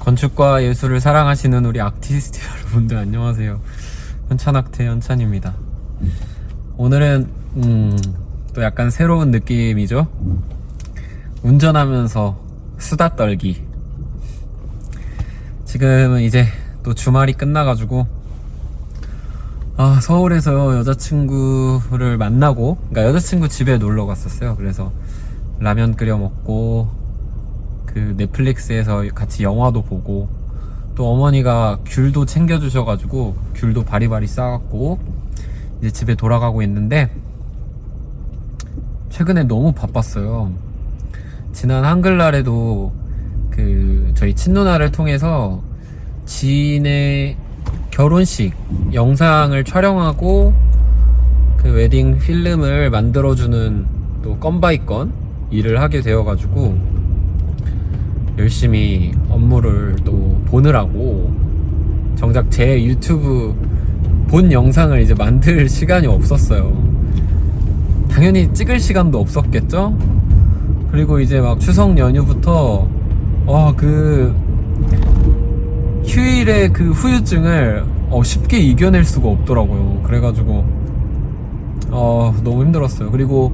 건축과 예술을 사랑하시는 우리 아티스트 여러분들 안녕하세요. 현찬학태 현찬입니다. 오늘은 음, 또 약간 새로운 느낌이죠. 운전하면서 수다 떨기. 지금은 이제 또 주말이 끝나가지고 아 서울에서 여자친구를 만나고 그러니까 여자친구 집에 놀러 갔었어요. 그래서 라면 끓여 먹고 그 넷플릭스에서 같이 영화도 보고 또 어머니가 귤도 챙겨주셔가지고 귤도 바리바리 싸갖고 이제 집에 돌아가고 있는데 최근에 너무 바빴어요. 지난 한글날에도 그 저희 친누나를 통해서 지인의 결혼식 영상을 촬영하고 그 웨딩 필름을 만들어주는 또 건바이건 일을 하게 되어가지고 열심히 업무를 또 보느라고 정작 제 유튜브 본 영상을 이제 만들 시간이 없었어요. 당연히 찍을 시간도 없었겠죠? 그리고 이제 막 추석 연휴부터 어 그 휴일의 그 후유증을 어, 쉽게 이겨낼 수가 없더라고요. 그래가지고 어 너무 힘들었어요. 그리고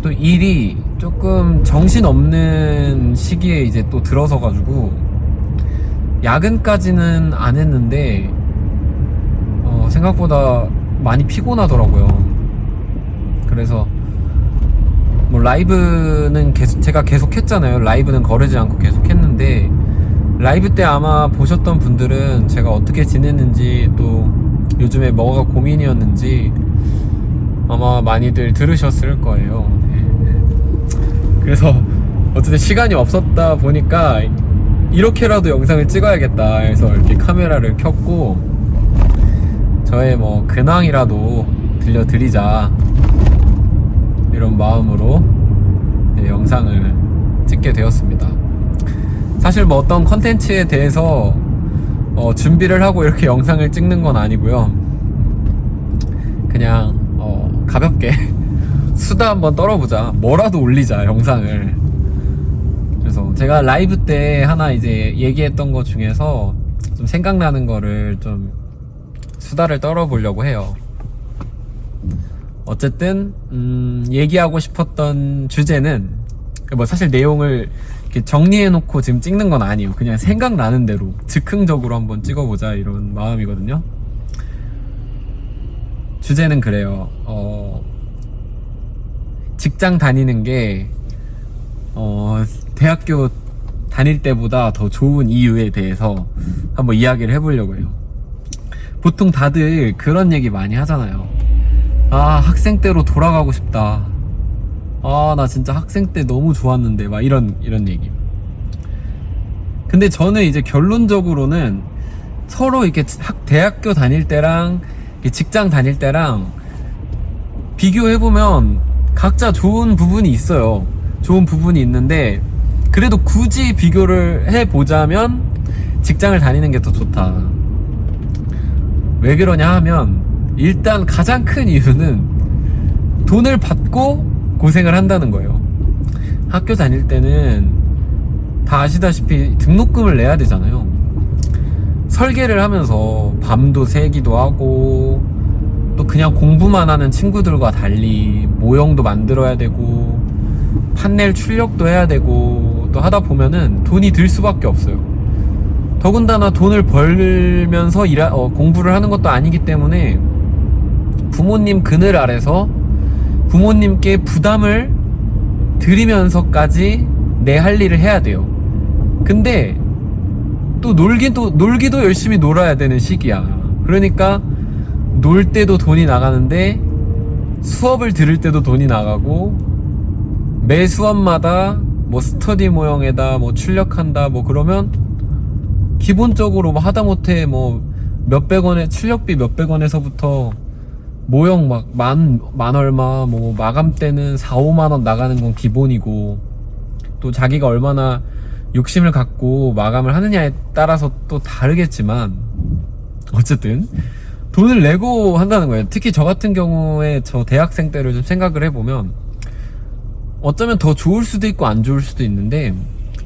또 일이 조금 정신 없는 시기에 이제 또 들어서 가지고 야근까지는 안 했는데 어, 생각보다 많이 피곤하더라고요. 그래서 뭐 라이브는 계속 제가 계속 했잖아요. 라이브는 거르지 않고 계속 했는데 라이브 때 아마 보셨던 분들은 제가 어떻게 지냈는지 또 요즘에 뭐가 고민이었는지 아마 많이들 들으셨을 거예요. 네. 그래서 어쨌든 시간이 없었다 보니까 이렇게라도 영상을 찍어야겠다 해서 이렇게 카메라를 켰고 저의 뭐 근황이라도 들려드리자 이런 마음으로 네, 영상을 찍게 되었습니다. 사실 뭐 어떤 컨텐츠에 대해서 어, 준비를 하고 이렇게 영상을 찍는 건 아니고요. 그냥 어, 가볍게 수다 한번 떨어보자. 뭐라도 올리자 영상을. 그래서 제가 라이브 때 하나 이제 얘기했던 것 중에서 좀 생각나는 거를 좀 수다를 떨어보려고 해요. 어쨌든 음, 얘기하고 싶었던 주제는 뭐 사실 내용을 정리해놓고 지금 찍는 건 아니에요. 그냥 생각나는 대로 즉흥적으로 한번 찍어보자 이런 마음이거든요. 주제는 그래요. 어, 직장 다니는 게 어, 대학교 다닐 때보다 더 좋은 이유에 대해서 한번 이야기를 해보려고 해요. 보통 다들 그런 얘기 많이 하잖아요. 아, 학생 때로 돌아가고 싶다. 아, 나 진짜 학생 때 너무 좋았는데, 막 이런, 이런 얘기. 근데 저는 이제 결론적으로는 서로 이렇게 학, 대학교 다닐 때랑 직장 다닐 때랑 비교해보면 각자 좋은 부분이 있어요. 좋은 부분이 있는데, 그래도 굳이 비교를 해보자면 직장을 다니는 게 더 좋다. 왜 그러냐 하면, 일단 가장 큰 이유는 돈을 받고 고생을 한다는 거예요. 학교 다닐 때는 다 아시다시피 등록금을 내야 되잖아요. 설계를 하면서 밤도 새기도 하고 또 그냥 공부만 하는 친구들과 달리 모형도 만들어야 되고 판넬 출력도 해야 되고 또 하다 보면은 돈이 들 수밖에 없어요. 더군다나 돈을 벌면서 일하, 어, 공부를 하는 것도 아니기 때문에 부모님 그늘 아래서 부모님께 부담을 드리면서까지 내 할 일을 해야 돼요. 근데 또 놀기도 놀기도 열심히 놀아야 되는 시기야. 그러니까 놀 때도 돈이 나가는데 수업을 들을 때도 돈이 나가고 매 수업마다 뭐 스터디 모형에다 뭐 출력한다 뭐 그러면 기본적으로 뭐 하다못해 뭐 몇백 원에 출력비 몇백 원에서부터 모형 막 만만 얼마 뭐 마감 때는 4, 5만 원 나가는 건 기본이고 또 자기가 얼마나 욕심을 갖고 마감을 하느냐에 따라서 또 다르겠지만 어쨌든 돈을 내고 한다는 거예요. 특히 저 같은 경우에 저 대학생 때를 좀 생각을 해보면 어쩌면 더 좋을 수도 있고 안 좋을 수도 있는데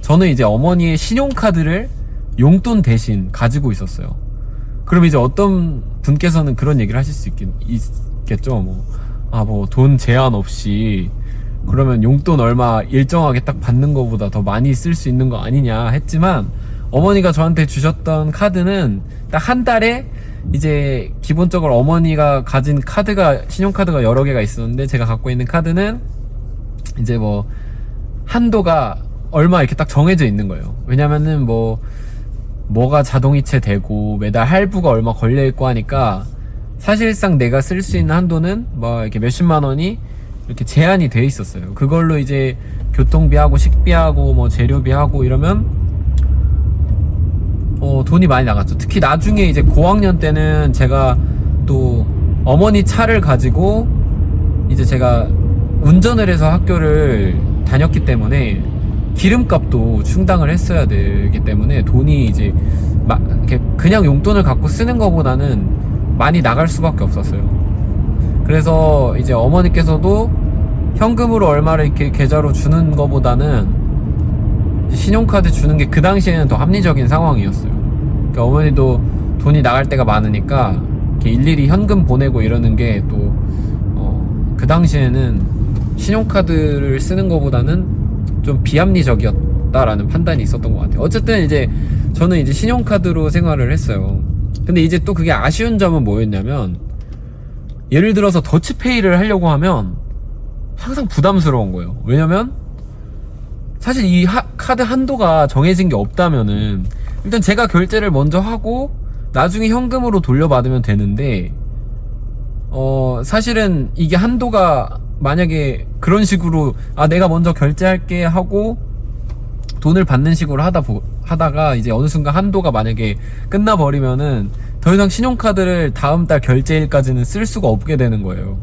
저는 이제 어머니의 신용카드를 용돈 대신 가지고 있었어요. 그럼 이제 어떤 분께서는 그런 얘기를 하실 수 있겠, 있겠죠. 뭐, 아, 뭐, 돈 제한 없이, 그러면 용돈 얼마 일정하게 딱 받는 것보다 더 많이 쓸 수 있는 거 아니냐 했지만, 어머니가 저한테 주셨던 카드는 딱 한 달에 이제 기본적으로 어머니가 가진 카드가, 신용카드가 여러 개가 있었는데, 제가 갖고 있는 카드는 이제 뭐, 한도가 얼마 이렇게 딱 정해져 있는 거예요. 왜냐면은 뭐, 뭐가 자동이체 되고 매달 할부가 얼마 걸려 있고 하니까 사실상 내가 쓸 수 있는 한도는 뭐 이렇게 몇십만 원이 이렇게 제한이 돼 있었어요. 그걸로 이제 교통비하고 식비하고 뭐 재료비하고 이러면 어 돈이 많이 나갔죠. 특히 나중에 이제 고학년 때는 제가 또 어머니 차를 가지고 이제 제가 운전을 해서 학교를 다녔기 때문에 기름값도 충당을 했어야 되기 때문에 돈이 이제 막 이렇게 그냥 용돈을 갖고 쓰는 것보다는 많이 나갈 수밖에 없었어요. 그래서 이제 어머니께서도 현금으로 얼마를 이렇게 계좌로 주는 것보다는 신용카드 주는 게 그 당시에는 더 합리적인 상황이었어요. 그러니까 어머니도 돈이 나갈 때가 많으니까 일일이 현금 보내고 이러는 게또 어, 그 당시에는 신용카드를 쓰는 것보다는 좀 비합리적이었다라는 판단이 있었던 것 같아요. 어쨌든 이제 저는 이제 신용카드로 생활을 했어요. 근데 이제 또 그게 아쉬운 점은 뭐였냐면 예를 들어서 더치페이를 하려고 하면 항상 부담스러운 거예요. 왜냐면 사실 이 하- 카드 한도가 정해진 게 없다면은 일단 제가 결제를 먼저 하고 나중에 현금으로 돌려받으면 되는데 어 사실은 이게 한도가 만약에 그런 식으로 아 내가 먼저 결제할게 하고 돈을 받는 식으로 하다 보, 하다가 이제 어느 순간 한도가 만약에 끝나 버리면은 더 이상 신용카드를 다음 달 결제일까지는 쓸 수가 없게 되는 거예요.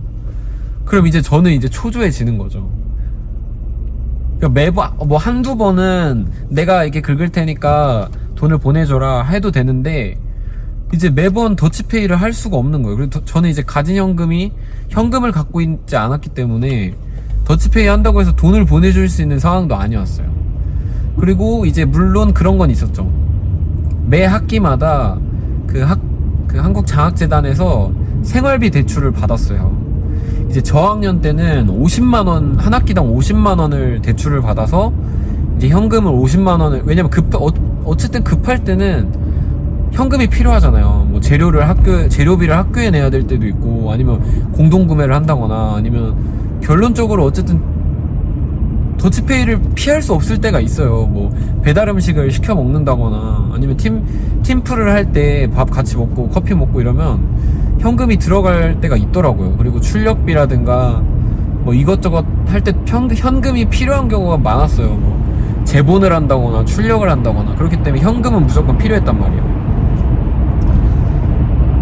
그럼 이제 저는 이제 초조해지는 거죠. 그러니까 매번 뭐 한두 번은 내가 이렇게 긁을 테니까 돈을 보내줘라 해도 되는데 이제 매번 더치페이를 할 수가 없는 거예요. 더- 저는 이제 가진 현금이 현금을 갖고 있지 않았기 때문에 더치페이 한다고 해서 돈을 보내줄 수 있는 상황도 아니었어요. 그리고 이제 물론 그런 건 있었죠. 매 학기마다 그 학, 그 한국장학재단에서 생활비 대출을 받았어요. 이제 저학년 때는 50만원, 한 학기당 50만원을 대출을 받아서 이제 현금을 50만원을, 왜냐면 급, 어, 어쨌든 급할 때는 현금이 필요하잖아요. 뭐 재료를 학교 재료비를 학교에 내야 될 때도 있고 아니면 공동 구매를 한다거나 아니면 결론적으로 어쨌든 더치페이를 피할 수 없을 때가 있어요. 뭐 배달 음식을 시켜 먹는다거나 아니면 팀 팀플을 할 때 밥 같이 먹고 커피 먹고 이러면 현금이 들어갈 때가 있더라고요. 그리고 출력비라든가 뭐 이것저것 할 때 현금이 필요한 경우가 많았어요. 뭐 재본을 한다거나 출력을 한다거나 그렇기 때문에 현금은 무조건 필요했단 말이에요.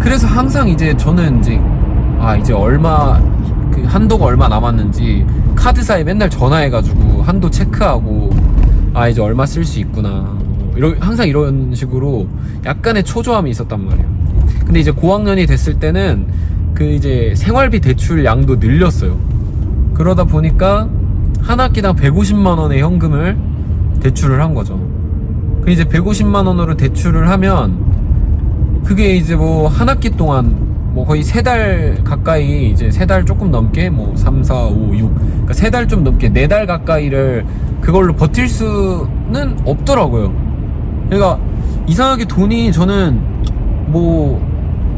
그래서 항상 이제 저는 이제 아 이제 얼마 그 한도가 얼마 남았는지 카드사에 맨날 전화해가지고 한도 체크하고 아 이제 얼마 쓸 수 있구나 뭐 이런 항상 이런 식으로 약간의 초조함이 있었단 말이에요. 근데 이제 고학년이 됐을 때는 그 이제 생활비 대출 양도 늘렸어요. 그러다 보니까 한 학기당 150만 원의 현금을 대출을 한 거죠. 그 이제 150만 원으로 대출을 하면 그게 이제 뭐 한 학기 동안 뭐 거의 세 달 가까이 이제 세 달 조금 넘게 뭐 3, 4, 5, 6 그러니까 세 달 좀 넘게 네 달 가까이를 그걸로 버틸 수는 없더라고요. 그러니까 이상하게 돈이 저는 뭐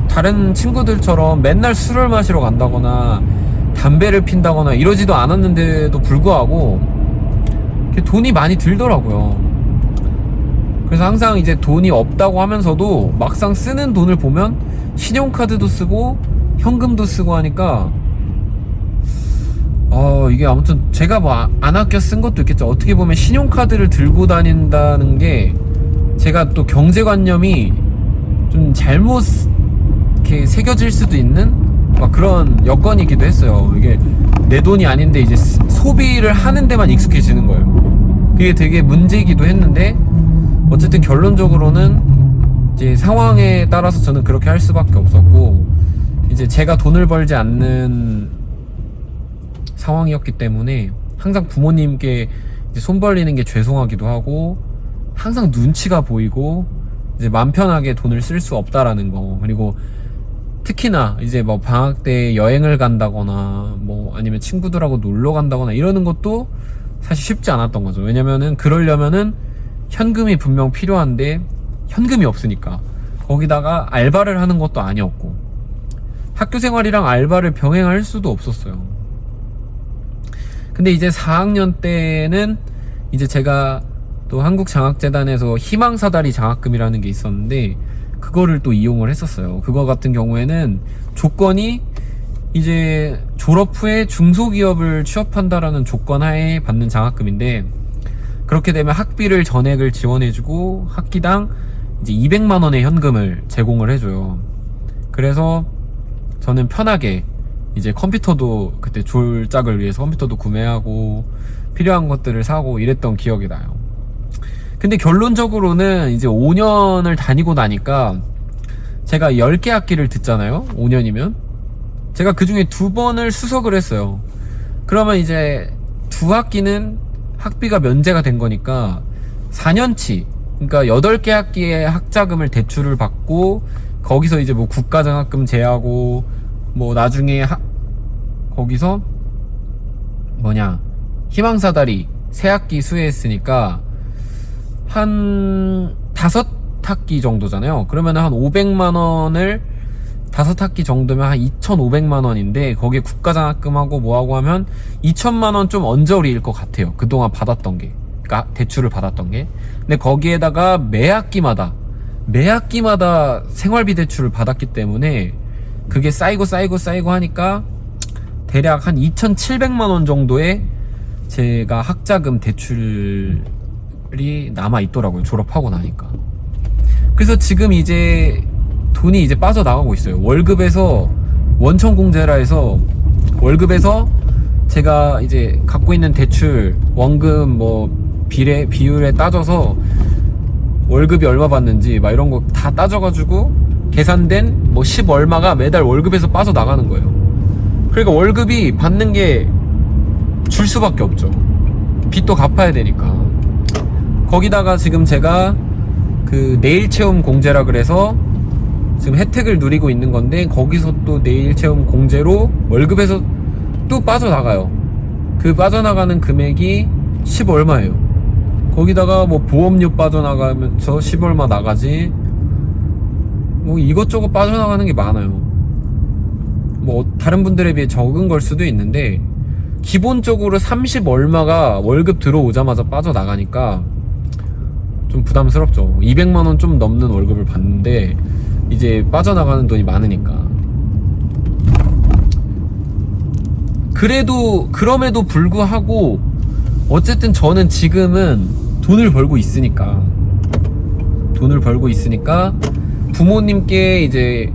다른 친구들처럼 맨날 술을 마시러 간다거나 담배를 핀다거나 이러지도 않았는데도 불구하고 돈이 많이 들더라고요. 그래서 항상 이제 돈이 없다고 하면서도 막상 쓰는 돈을 보면 신용카드도 쓰고 현금도 쓰고 하니까 어 이게 아무튼 제가 뭐 안 아껴 쓴 것도 있겠죠. 어떻게 보면 신용카드를 들고 다닌다는 게 제가 또 경제관념이 좀 잘못 이렇게 새겨질 수도 있는 막 그런 여건이기도 했어요. 이게 내 돈이 아닌데 이제 스- 소비를 하는 데만 익숙해지는 거예요. 그게 되게 문제이기도 했는데 어쨌든 결론적으로는 이제 상황에 따라서 저는 그렇게 할 수밖에 없었고 이제 제가 돈을 벌지 않는 상황이었기 때문에 항상 부모님께 손 벌리는 게 죄송하기도 하고 항상 눈치가 보이고 이제 맘 편하게 돈을 쓸 수 없다라는 거. 그리고 특히나 이제 뭐 방학 때 여행을 간다거나 뭐 아니면 친구들하고 놀러 간다거나 이러는 것도 사실 쉽지 않았던 거죠. 왜냐면은 그러려면은 현금이 분명 필요한데 현금이 없으니까. 거기다가 알바를 하는 것도 아니었고. 학교 생활이랑 알바를 병행할 수도 없었어요. 근데 이제 4학년 때는 이제 제가 또 한국장학재단에서 희망사다리 장학금이라는 게 있었는데 그거를 또 이용을 했었어요. 그거 같은 경우에는 조건이 이제 졸업 후에 중소기업을 취업한다라는 조건 하에 받는 장학금인데 그렇게 되면 학비를 전액을 지원해주고 학기당 이제 200만 원의 현금을 제공을 해줘요. 그래서 저는 편하게 이제 컴퓨터도 그때 졸작을 위해서 컴퓨터도 구매하고 필요한 것들을 사고 이랬던 기억이 나요. 근데 결론적으로는 이제 5년을 다니고 나니까 제가 10개 학기를 듣잖아요. 5년이면. 제가 그 중에 두 번을 수석을 했어요. 그러면 이제 두 학기는 학비가 면제가 된 거니까 4년치, 그러니까 8개 학기에 학자금을 대출을 받고 거기서 이제 뭐 국가장학금 제하고 뭐 나중에 하, 거기서 뭐냐 희망사다리 새 학기 수혜했으니까 한 다섯 학기 정도잖아요. 그러면 한 500만 원을 다섯 학기 정도면 한 2,500만 원인데 거기에 국가장학금하고 뭐하고 하면 2천만 원 좀 언저리일 것 같아요. 그동안 받았던 게. 그러니까 대출을 받았던 게. 근데 거기에다가 매 학기마다 매 학기마다 생활비 대출을 받았기 때문에 그게 쌓이고 쌓이고 쌓이고 하니까 대략 한 2,700만 원 정도의 제가 학자금 대출 이 남아 있더라고요. 졸업하고 나니까. 그래서 지금 이제 돈이 이제 빠져나가고 있어요. 월급에서 원천 공제라 해서 월급에서 제가 이제 갖고 있는 대출 원금 뭐 비례 비율에 따져서 월급이 얼마 받는지 막 이런 거 다 따져가지고 계산된 뭐 10 얼마가 매달 월급에서 빠져나가는 거예요. 그러니까 월급이 받는 게 줄 수밖에 없죠. 빚도 갚아야 되니까. 거기다가 지금 제가 그 내일 체험 공제라 그래서 지금 혜택을 누리고 있는 건데 거기서 또 내일 체험 공제로 월급에서 또 빠져나가요. 그 빠져나가는 금액이 10 얼마예요. 거기다가 뭐 보험료 빠져나가면서 10 얼마 나가지. 뭐 이것저것 빠져나가는 게 많아요. 뭐 다른 분들에 비해 적은 걸 수도 있는데 기본적으로 30 얼마가 월급 들어오자마자 빠져나가니까 좀 부담스럽죠. 200만 원 좀 넘는 월급을 받는데 이제 빠져나가는 돈이 많으니까. 그래도 그럼에도 불구하고 어쨌든 저는 지금은 돈을 벌고 있으니까 돈을 벌고 있으니까 부모님께 이제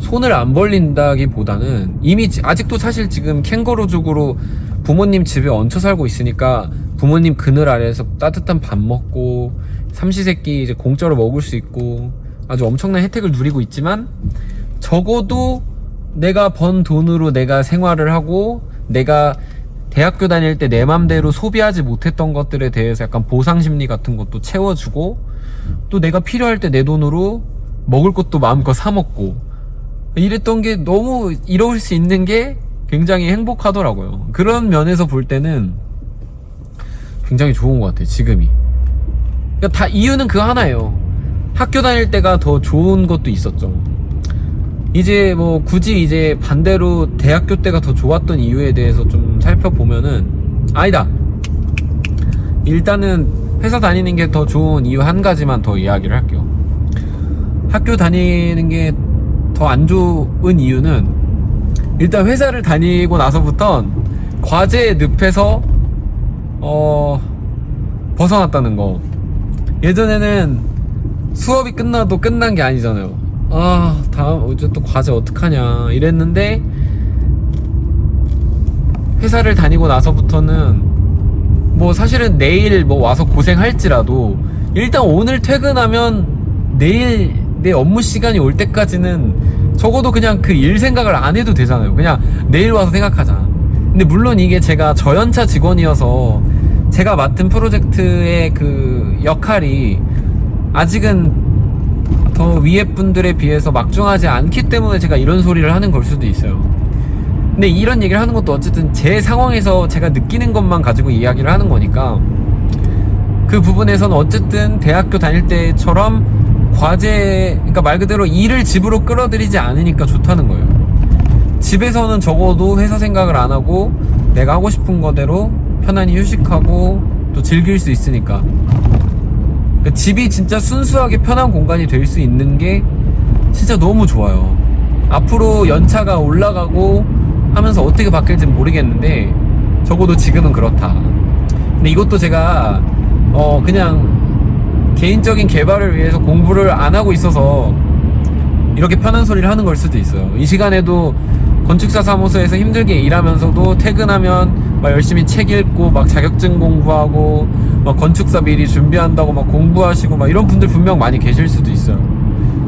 손을 안 벌린다기보다는 이미 아직도 사실 지금 캥거루족으로 부모님 집에 얹혀 살고 있으니까 부모님 그늘 아래에서 따뜻한 밥 먹고 삼시세끼 이제 공짜로 먹을 수 있고 아주 엄청난 혜택을 누리고 있지만 적어도 내가 번 돈으로 내가 생활을 하고 내가 대학교 다닐 때 내 맘대로 소비하지 못했던 것들에 대해서 약간 보상 심리 같은 것도 채워주고 또 내가 필요할 때 내 돈으로 먹을 것도 마음껏 사 먹고 이랬던 게 너무 이럴 수 있는 게 굉장히 행복하더라고요. 그런 면에서 볼 때는 굉장히 좋은 것 같아요. 지금이. 그러니까 다 이유는 그 하나예요. 학교 다닐 때가 더 좋은 것도 있었죠. 이제 뭐 굳이 이제 반대로 대학교 때가 더 좋았던 이유에 대해서 좀 살펴보면은 아니다. 일단은 회사 다니는 게 더 좋은 이유 한 가지만 더 이야기를 할게요. 학교 다니는 게 더 안 좋은 이유는 일단 회사를 다니고 나서부터 과제의 늪에서 어 벗어났다는 거. 예전에는 수업이 끝나도 끝난 게 아니잖아요. 아, 다음, 이제 또 과제 어떡하냐. 이랬는데, 회사를 다니고 나서부터는, 뭐 사실은 내일 뭐 와서 고생할지라도, 일단 오늘 퇴근하면 내일 내 업무 시간이 올 때까지는 적어도 그냥 그 일 생각을 안 해도 되잖아요. 그냥 내일 와서 생각하자. 근데 물론 이게 제가 저연차 직원이어서 제가 맡은 프로젝트의 그 역할이 아직은 더 위에 분들에 비해서 막중하지 않기 때문에 제가 이런 소리를 하는 걸 수도 있어요. 근데 이런 얘기를 하는 것도 어쨌든 제 상황에서 제가 느끼는 것만 가지고 이야기를 하는 거니까 그 부분에서는 어쨌든 대학교 다닐 때처럼 과제, 그러니까 말 그대로 일을 집으로 끌어들이지 않으니까 좋다는 거예요. 집에서는 적어도 회사 생각을 안 하고 내가 하고 싶은 거대로 편안히 휴식하고 또 즐길 수 있으니까. 그 집이 진짜 순수하게 편한 공간이 될 수 있는 게 진짜 너무 좋아요. 앞으로 연차가 올라가고 하면서 어떻게 바뀔지 모르겠는데 적어도 지금은 그렇다. 근데 이것도 제가 어 그냥 개인적인 개발을 위해서 공부를 안 하고 있어서 이렇게 편한 소리를 하는 걸 수도 있어요. 이 시간에도 건축사 사무소에서 힘들게 일하면서도 퇴근하면 막 열심히 책 읽고 막 자격증 공부하고 막 건축사 미리 준비한다고 막 공부하시고 막 이런 분들 분명 많이 계실 수도 있어요.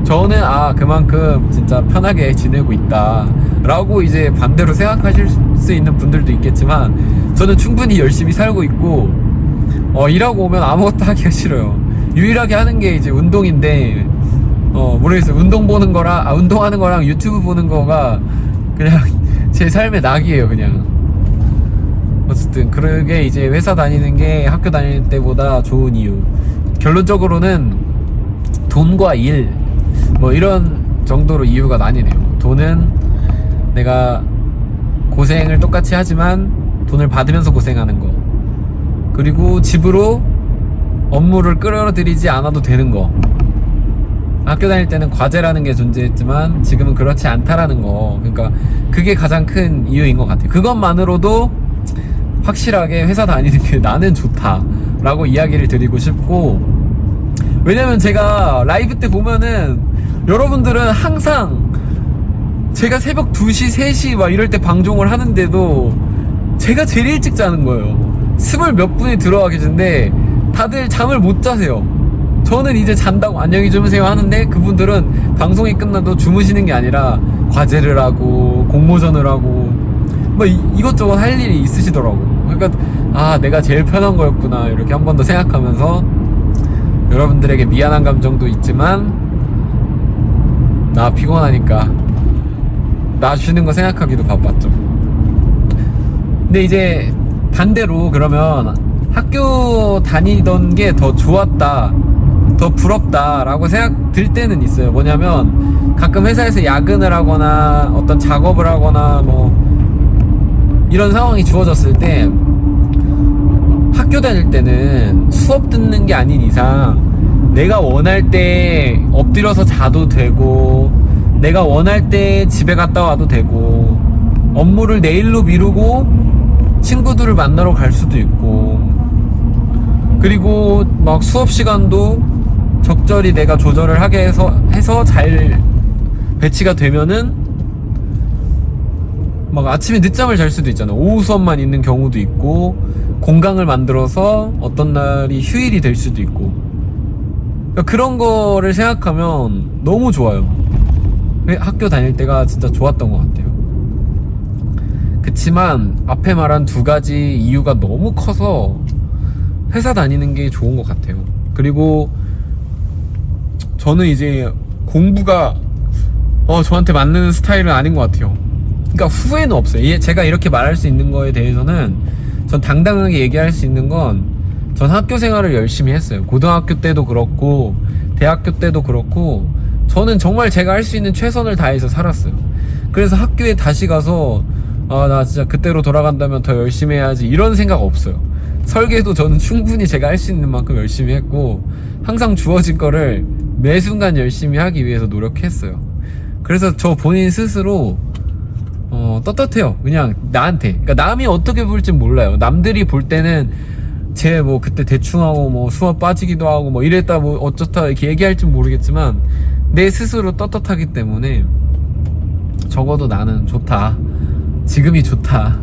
저는 아 그만큼 진짜 편하게 지내고 있다 라고 이제 반대로 생각하실 수 있는 분들도 있겠지만 저는 충분히 열심히 살고 있고 어 일하고 오면 아무것도 하기가 싫어요. 유일하게 하는 게 이제 운동인데 어 모르겠어요. 운동 보는 거랑 아 운동하는 거랑 유튜브 보는 거가 그냥 제 삶의 낙이에요 그냥. 어쨌든 그러게 이제 회사 다니는 게 학교 다닐 때보다 좋은 이유. 결론적으로는 돈과 일 뭐 이런 정도로 이유가 나뉘네요. 돈은 내가 고생을 똑같이 하지만 돈을 받으면서 고생하는 거. 그리고 집으로 업무를 끌어들이지 않아도 되는 거. 학교 다닐 때는 과제라는 게 존재했지만 지금은 그렇지 않다라는 거. 그러니까 그게 가장 큰 이유인 것 같아요. 그것만으로도 확실하게 회사 다니는 게 나는 좋다 라고 이야기를 드리고 싶고 왜냐면 제가 라이브 때 보면은 여러분들은 항상 제가 새벽 2시, 3시 막 이럴 때 방송을 하는데도 제가 제일 일찍 자는 거예요. 스물 몇 분이 들어와 계신데 다들 잠을 못 자세요. 저는 이제 잔다고 안녕히 주무세요 하는데 그분들은 방송이 끝나도 주무시는 게 아니라 과제를 하고 공모전을 하고 뭐 이, 이것저것 할 일이 있으시더라고. 그러니까 아 내가 제일 편한 거였구나 이렇게 한 번 더 생각하면서 여러분들에게 미안한 감정도 있지만 나 피곤하니까 나 쉬는 거 생각하기도 바빴죠. 근데 이제 반대로 그러면 학교 다니던 게 더 좋았다, 더 부럽다라고 생각 들 때는 있어요. 뭐냐면 가끔 회사에서 야근을 하거나 어떤 작업을 하거나 뭐 이런 상황이 주어졌을 때 학교 다닐 때는 수업 듣는 게 아닌 이상 내가 원할 때 엎드려서 자도 되고 내가 원할 때 집에 갔다 와도 되고 업무를 내일로 미루고 친구들을 만나러 갈 수도 있고 그리고 막 수업 시간도 적절히 내가 조절을 하게 해서 해서 잘 배치가 되면은 막 아침에 늦잠을 잘 수도 있잖아. 오후 수업만 있는 경우도 있고 공강을 만들어서 어떤 날이 휴일이 될 수도 있고 그러니까 그런 거를 생각하면 너무 좋아요. 학교 다닐 때가 진짜 좋았던 것 같아요. 그치만 앞에 말한 두 가지 이유가 너무 커서 회사 다니는 게 좋은 것 같아요. 그리고 저는 이제 공부가 어, 저한테 맞는 스타일은 아닌 것 같아요. 그러니까 후회는 없어요. 예, 제가 이렇게 말할 수 있는 거에 대해서는 전 당당하게 얘기할 수 있는 건 전 학교 생활을 열심히 했어요. 고등학교 때도 그렇고 대학교 때도 그렇고 저는 정말 제가 할 수 있는 최선을 다해서 살았어요. 그래서 학교에 다시 가서 아 나 진짜 그때로 돌아간다면 더 열심히 해야지 이런 생각 없어요. 설계도 저는 충분히 제가 할 수 있는 만큼 열심히 했고 항상 주어진 거를 매 순간 열심히 하기 위해서 노력했어요. 그래서 저 본인 스스로 어, 떳떳해요. 그냥 나한테. 그러니까 남이 어떻게 볼진 몰라요. 남들이 볼 때는 제뭐 그때 대충 하고 뭐 수업 빠지기도 하고 뭐 이랬다 뭐 어쩌다 이렇게 얘기할진 모르겠지만 내 스스로 떳떳하기 때문에 적어도 나는 좋다. 지금이 좋다.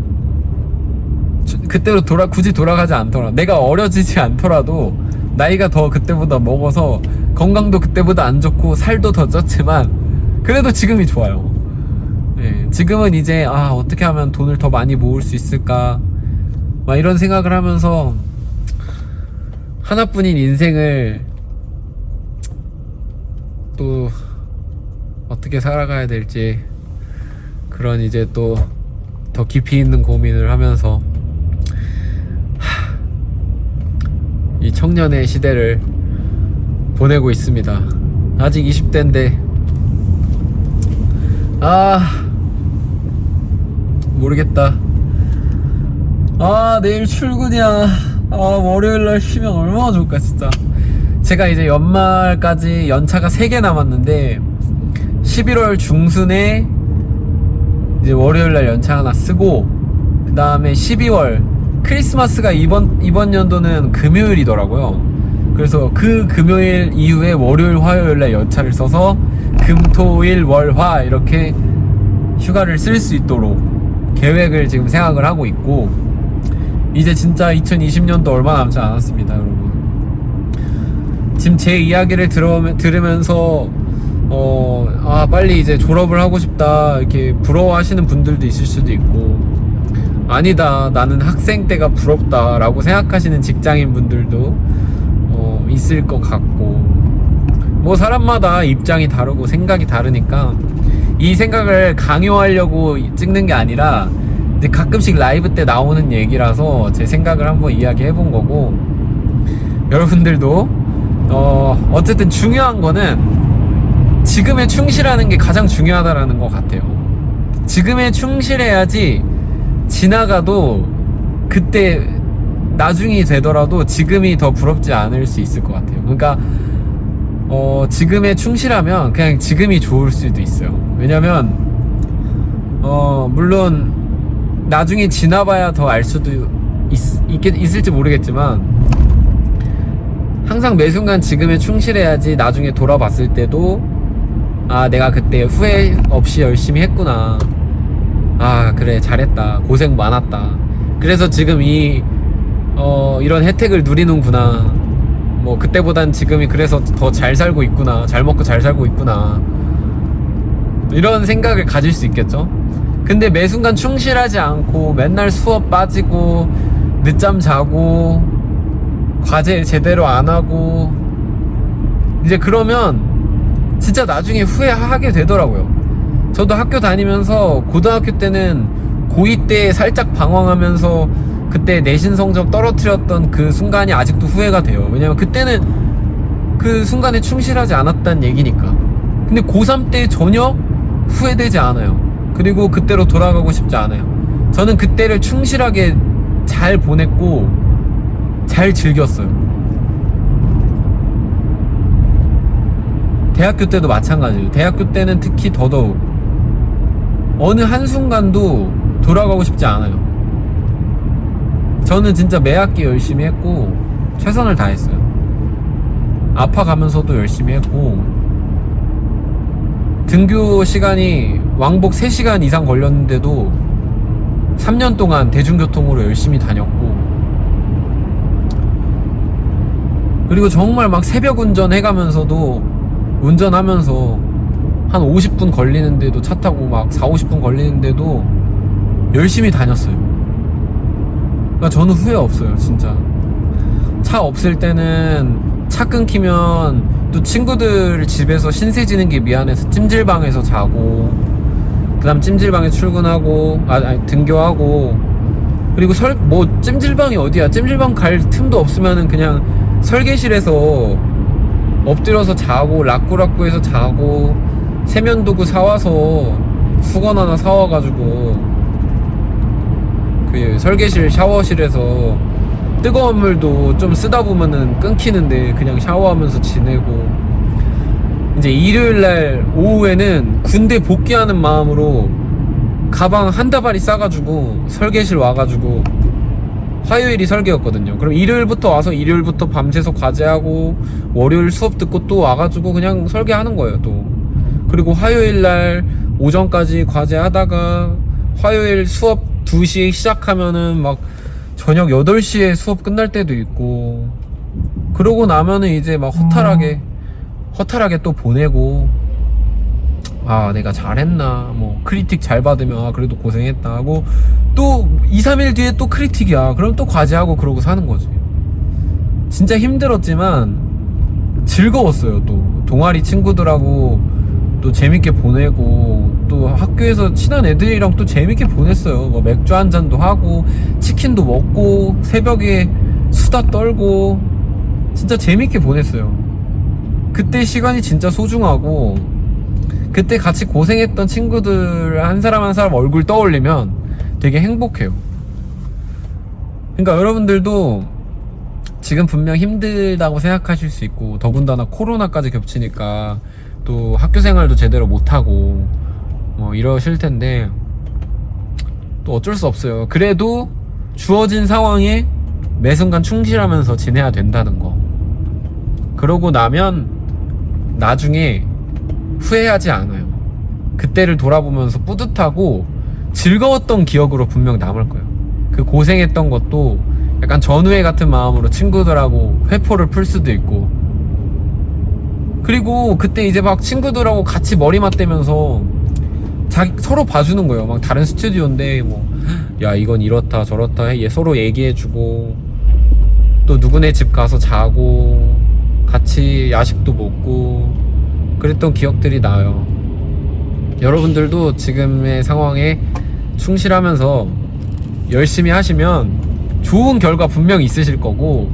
주- 그때로 돌아 굳이 돌아가지 않더라. 내가 어려지지 않더라도 나이가 더 그때보다 먹어서 건강도 그때보다 안 좋고 살도 더 쪘지만 그래도 지금이 좋아요. 예, 지금은 이제 아 어떻게 하면 돈을 더 많이 모을 수 있을까 막 이런 생각을 하면서 하나뿐인 인생을 또 어떻게 살아가야 될지 그런 이제 또 더 깊이 있는 고민을 하면서 하, 이 청년의 시대를 보내고 있습니다. 아직 20대인데 아 모르겠다. 아 내일 출근이야. 아 월요일날 쉬면 얼마나 좋을까 진짜. 제가 이제 연말까지 연차가 3개 남았는데 11월 중순에 이제 월요일날 연차 하나 쓰고 그 다음에 12월 크리스마스가 이번 이번 연도는 금요일이더라고요. 그래서 그 금요일 이후에 월요일 화요일날 연차를 써서 금토일 월화 이렇게 휴가를 쓸 수 있도록 계획을 지금 생각을 하고 있고 이제 진짜 2020년도 얼마 남지 않았습니다, 여러분. 지금 제 이야기를 들으면서 어, 아, 빨리 이제 졸업을 하고 싶다. 이렇게 부러워하시는 분들도 있을 수도 있고, 아니다. 나는 학생 때가 부럽다. 라고 생각하시는 직장인 분들도 어, 있을 것 같고, 뭐 사람마다 입장이 다르고 생각이 다르니까 이 생각을 강요하려고 찍는 게 아니라 이제 가끔씩 라이브 때 나오는 얘기라서 제 생각을 한번 이야기해 본 거고, 여러분들도 어, 어쨌든 중요한 거는 지금에 충실하는 게 가장 중요하다라는 것 같아요. 지금에 충실해야지 지나가도 그때 나중이 되더라도 지금이 더 부럽지 않을 수 있을 것 같아요. 그러니까 어, 지금에 충실하면 그냥 지금이 좋을 수도 있어요. 왜냐면 어, 물론 나중에 지나봐야 더 알 수도 있, 있겠, 있을지 모르겠지만 항상 매 순간 지금에 충실해야지 나중에 돌아봤을 때도 아 내가 그때 후회 없이 열심히 했구나 아 그래 잘했다 고생 많았다 그래서 지금 이 어, 이런 혜택을 누리는구나. 뭐 그때보단 지금이 그래서 더 잘 살고 있구나. 잘 먹고 잘 살고 있구나. 이런 생각을 가질 수 있겠죠? 근데 매 순간 충실하지 않고 맨날 수업 빠지고 늦잠 자고 과제 제대로 안 하고 이제 그러면 진짜 나중에 후회하게 되더라고요. 저도 학교 다니면서 고등학교 때는 고2 때 살짝 방황하면서 그때 내신 성적 떨어뜨렸던 그 순간이 아직도 후회가 돼요. 왜냐면 그때는 그 순간에 충실하지 않았다는 얘기니까. 근데 고3 때 전혀 후회되지 않아요. 그리고 그때로 돌아가고 싶지 않아요. 저는 그때를 충실하게 잘 보냈고 잘 즐겼어요. 대학교 때도 마찬가지예요. 대학교 때는 특히 더더욱 어느 한순간도 돌아가고 싶지 않아요. 저는 진짜 매 학기 열심히 했고 최선을 다했어요. 아파가면서도 열심히 했고 등교 시간이 왕복 3시간 이상 걸렸는데도 3년 동안 대중교통으로 열심히 다녔고 그리고 정말 막 새벽 운전 해가면서도 운전하면서 한 50분 걸리는데도 차 타고 막 4, 50분 걸리는데도 열심히 다녔어요. 그러니까 저는 후회 없어요, 진짜. 차 없을 때는 차 끊기면 또 친구들 집에서 신세 지는 게 미안해서 찜질방에서 자고 그 다음 찜질방에 출근하고 아, 아니 등교하고 그리고 설 뭐 찜질방이 어디야 찜질방 갈 틈도 없으면은 그냥 설계실에서 엎드려서 자고 락구락구해서 자고 세면도구 사와서 수건 하나 사와가지고 그 설계실 샤워실에서 뜨거운 물도 좀 쓰다 보면은 끊기는데 그냥 샤워하면서 지내고 이제 일요일날 오후에는 군대 복귀하는 마음으로 가방 한 다발이 싸가지고 설계실 와가지고 화요일이 설계였거든요. 그럼 일요일부터 와서 일요일부터 밤새서 과제하고 월요일 수업 듣고 또 와가지고 그냥 설계하는 거예요. 또 그리고 화요일 날 오전까지 과제하다가 화요일 수업 2시에 시작하면은 막 저녁 8시에 수업 끝날 때도 있고 그러고 나면은 이제 막 허탈하게 허탈하게 또 보내고 아 내가 잘했나 뭐 크리틱 잘 받으면 아 그래도 고생했다 하고 또 2, 3일 뒤에 또 크리틱이야. 그럼 또 과제하고 그러고 사는 거지. 진짜 힘들었지만 즐거웠어요 또. 동아리 친구들하고 또 재밌게 보내고 또 학교에서 친한 애들이랑 또 재밌게 보냈어요. 뭐 맥주 한 잔도 하고 치킨도 먹고 새벽에 수다 떨고 진짜 재밌게 보냈어요. 그때 시간이 진짜 소중하고 그때 같이 고생했던 친구들 한 사람 한 사람 얼굴 떠올리면 되게 행복해요. 그러니까 여러분들도 지금 분명 힘들다고 생각하실 수 있고 더군다나 코로나까지 겹치니까 또 학교 생활도 제대로 못하고 뭐 이러실 텐데 또 어쩔 수 없어요. 그래도 주어진 상황에 매 순간 충실하면서 지내야 된다는 거. 그러고 나면 나중에 후회하지 않아요. 그때를 돌아보면서 뿌듯하고 즐거웠던 기억으로 분명 남을 거예요. 그 고생했던 것도 약간 전후회 같은 마음으로 친구들하고 회포를 풀 수도 있고 그리고 그때 이제 막 친구들하고 같이 머리 맞대면서 자기 서로 봐주는 거예요. 막 다른 스튜디오인데 뭐 야 이건 이렇다 저렇다 해. 얘 서로 얘기해주고 또 누구네 집 가서 자고 같이 야식도 먹고 그랬던 기억들이 나요. 여러분들도 지금의 상황에 충실하면서 열심히 하시면 좋은 결과 분명 있으실 거고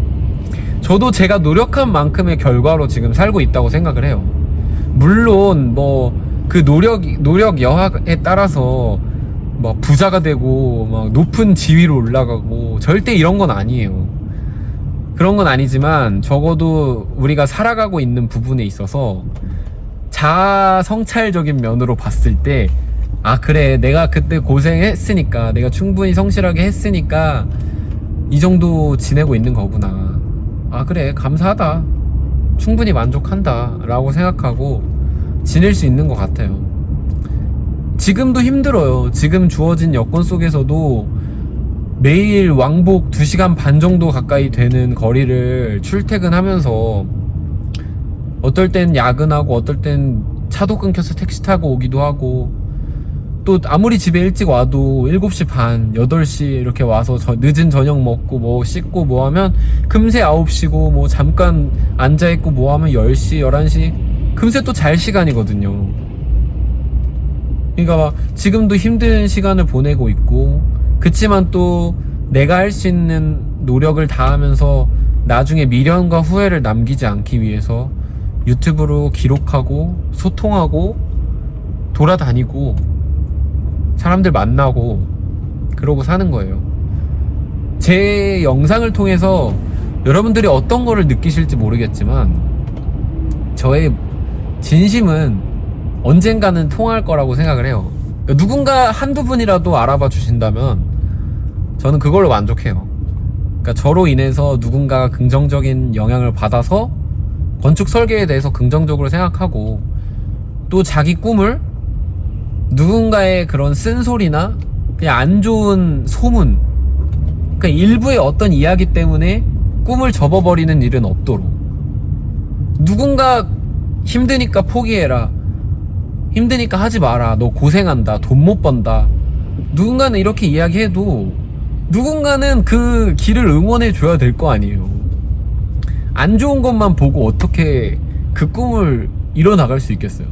저도 제가 노력한 만큼의 결과로 지금 살고 있다고 생각을 해요. 물론 뭐 그 노력 노력 여하에 따라서 막 부자가 되고 막 높은 지위로 올라가고 절대 이런 건 아니에요. 그런 건 아니지만 적어도 우리가 살아가고 있는 부분에 있어서 자아 성찰적인 면으로 봤을 때 아 그래 내가 그때 고생했으니까 내가 충분히 성실하게 했으니까 이 정도 지내고 있는 거구나. 아 그래 감사하다. 충분히 만족한다. 라고 생각하고 지낼 수 있는 것 같아요. 지금도 힘들어요. 지금 주어진 여건 속에서도 매일 왕복 2시간 반 정도 가까이 되는 거리를 출퇴근하면서 어떨 땐 야근하고 어떨 땐 차도 끊겨서 택시 타고 오기도 하고 또 아무리 집에 일찍 와도 7시 반, 8시 이렇게 와서 저 늦은 저녁 먹고 뭐 씻고 뭐 하면 금세 9시고 뭐 잠깐 앉아있고 뭐 하면 10시, 11시 금세 또 잘 시간이거든요. 그러니까 막 지금도 힘든 시간을 보내고 있고 그치만 또 내가 할 수 있는 노력을 다하면서 나중에 미련과 후회를 남기지 않기 위해서 유튜브로 기록하고 소통하고 돌아다니고 사람들 만나고 그러고 사는 거예요. 제 영상을 통해서 여러분들이 어떤 거를 느끼실지 모르겠지만 저의 진심은 언젠가는 통할 거라고 생각을 해요. 누군가 한두 분이라도 알아봐 주신다면 저는 그걸로 만족해요. 그러니까 저로 인해서 누군가가 긍정적인 영향을 받아서 건축 설계에 대해서 긍정적으로 생각하고 또 자기 꿈을 누군가의 그런 쓴소리나 그냥 안 좋은 소문 그러니까 일부의 어떤 이야기 때문에 꿈을 접어버리는 일은 없도록 누군가 힘드니까 포기해라. 힘드니까 하지 마라. 너 고생한다. 돈 못 번다. 누군가는 이렇게 이야기해도 누군가는 그 길을 응원해 줘야 될 거 아니에요. 안 좋은 것만 보고 어떻게 그 꿈을 이뤄나갈 수 있겠어요?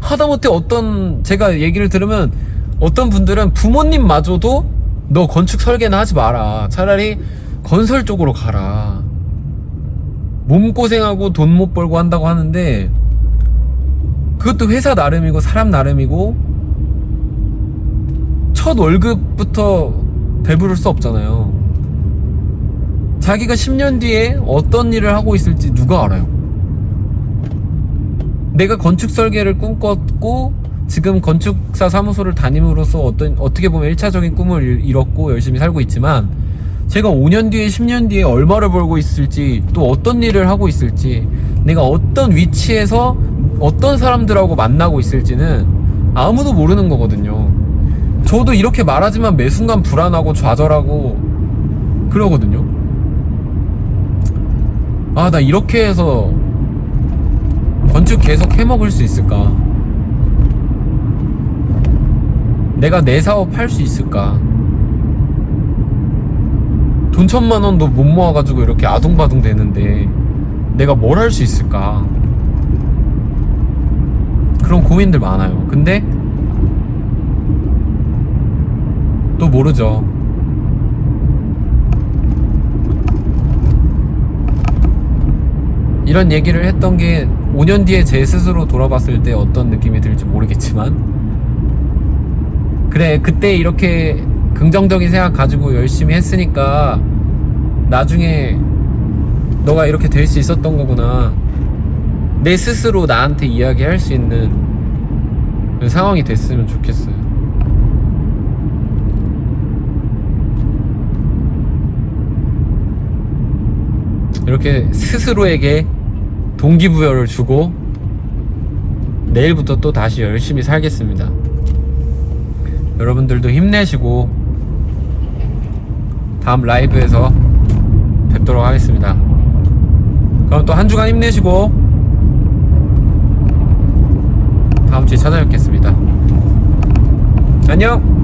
하다못해 어떤 제가 얘기를 들으면 어떤 분들은 부모님마저도 너 건축 설계는 하지 마라. 차라리 건설 쪽으로 가라. 몸고생하고 돈 못 벌고 한다고 하는데 그것도 회사 나름이고 사람 나름이고 첫 월급부터 배부를 수 없잖아요. 자기가 10년 뒤에 어떤 일을 하고 있을지 누가 알아요? 내가 건축 설계를 꿈꿨고 지금 건축사 사무소를 다님으로써 어떤 어떻게 보면 1차적인 꿈을 이뤘고 열심히 살고 있지만 제가 5년 뒤에 10년 뒤에 얼마를 벌고 있을지 또 어떤 일을 하고 있을지 내가 어떤 위치에서 어떤 사람들하고 만나고 있을지는 아무도 모르는 거거든요. 저도 이렇게 말하지만 매 순간 불안하고 좌절하고 그러거든요. 아, 나 이렇게 해서 건축 계속 해먹을 수 있을까? 내가 내 사업 할 수 있을까? 돈 천만 원도 못 모아가지고 이렇게 아둥바둥 되는데 내가 뭘 할 수 있을까? 그런 고민들 많아요. 근데 또 모르죠. 이런 얘기를 했던 게 5년 뒤에 제 스스로 돌아봤을 때 어떤 느낌이 들지 모르겠지만 그래 그때 이렇게 긍정적인 생각 가지고 열심히 했으니까 나중에 너가 이렇게 될 수 있었던 거구나 내 스스로 나한테 이야기할 수 있는 그 상황이 됐으면 좋겠어요 이렇게 스스로에게 동기부여를 주고 내일부터 또 다시 열심히 살겠습니다. 여러분들도 힘내시고 다음 라이브에서 뵙도록 하겠습니다. 그럼 또 한 주간 힘내시고 다음 주에 찾아뵙겠습니다. 안녕!